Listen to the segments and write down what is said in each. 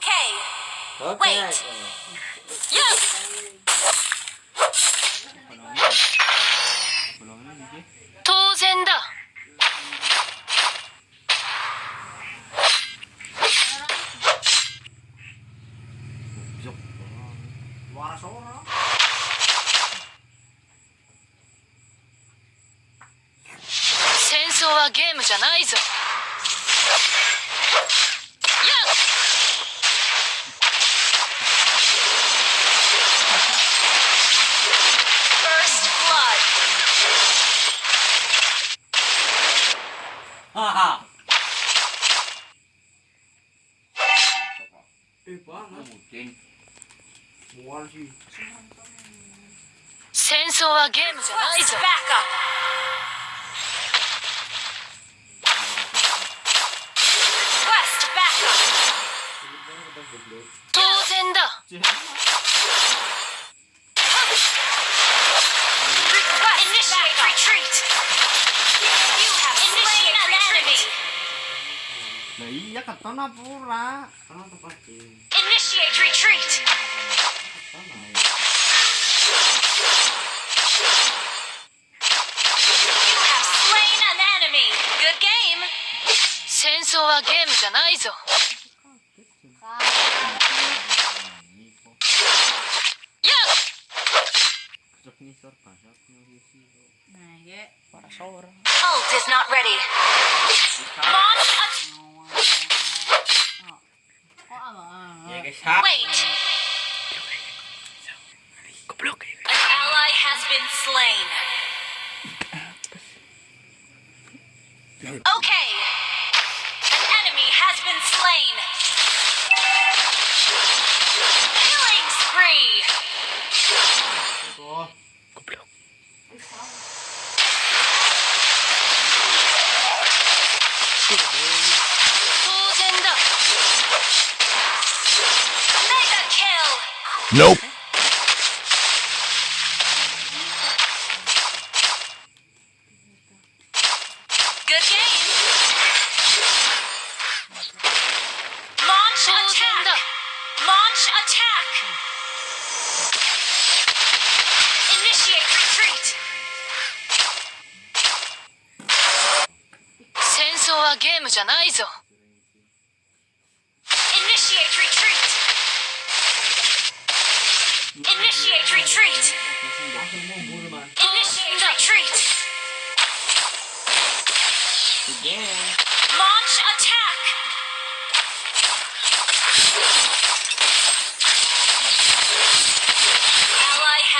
Okay. Wait. Yes. 当然だ.戦争はゲームじゃないぞ戦争はゲームじゃないぞ。当然だ。Naiyak ka to na, pura. Ano to pati? Initiate retreat. You have slain an enemy. Good game. 戦争はゲームじゃないぞ やっ Bisok ni Sir, pasok ni Sisi. Ult is not ready. Guys, wait. An ally has been slain. Okay. An enemy has been slain. Nope. Good game. Launch attack. だ Launch attack. Initiate retreat. 戦争はゲームじゃないぞ Initiate retreat.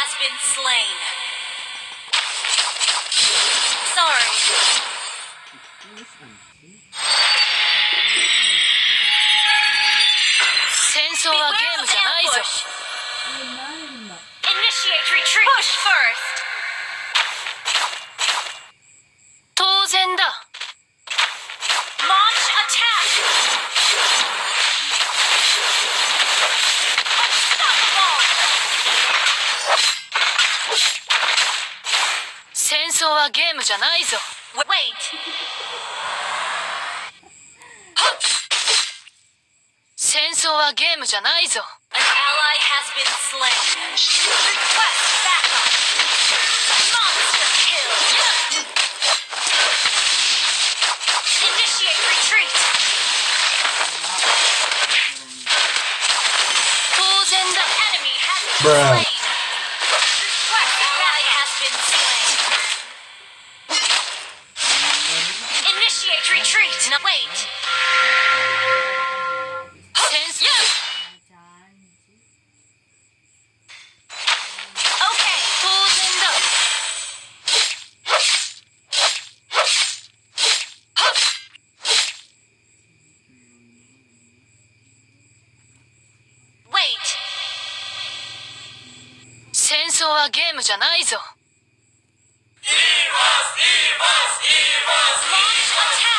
has been slain. Sorry. Beware of ambush. Initiate retreat. Push first. 戦争はゲームじゃないぞ Wait. 戦争はゲームじゃないぞ An ally has been slain. Request backup. Monster kill. Initiate retreat. 当然だ Enemy has been Bruh. slain. No, wait. 戦争 Okay. 当然だ Wait. 戦争はゲームじゃないぞ Launch attack.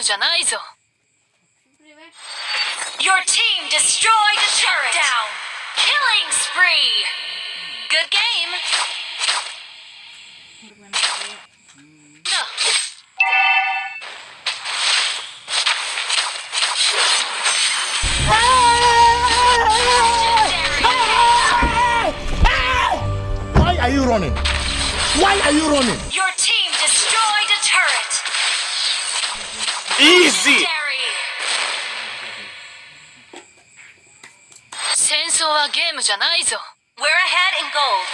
ムじゃないぞ Your team destroyed a turret. Down. Killing spree. Good game. だ Why are you running? Why are you running? Your Easy! Legendary. 戦争はゲームじゃないぞ We're ahead in gold.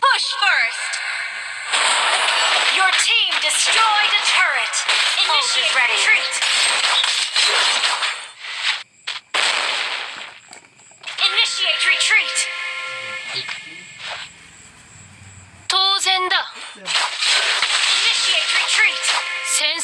Push first. Your team destroyed a turret. Initiate retreat. Initiate retreat.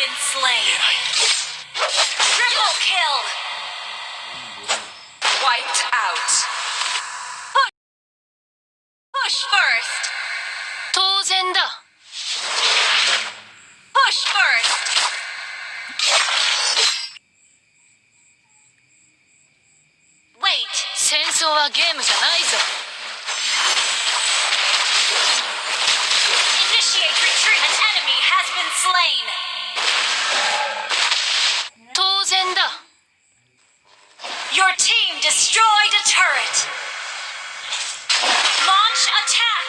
been slain. Triple kill. Wiped out. 争はゲームじゃないぞ Initiate retreat. An enemy has been slain. 当然だ Your team destroyed a turret. Launch attack.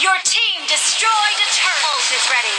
Your team destroyed a turret. Ult is ready.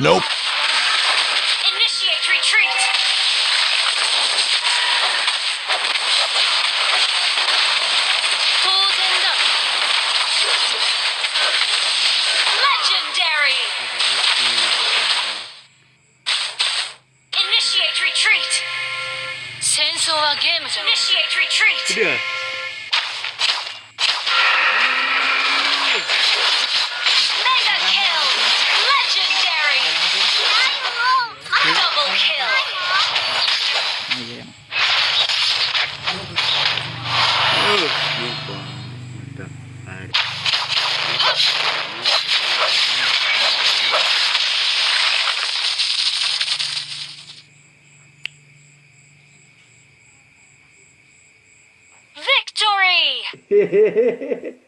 Nope. Initiate retreat. Legendary. Initiate retreat. Initiate retreat. ¡Gracias!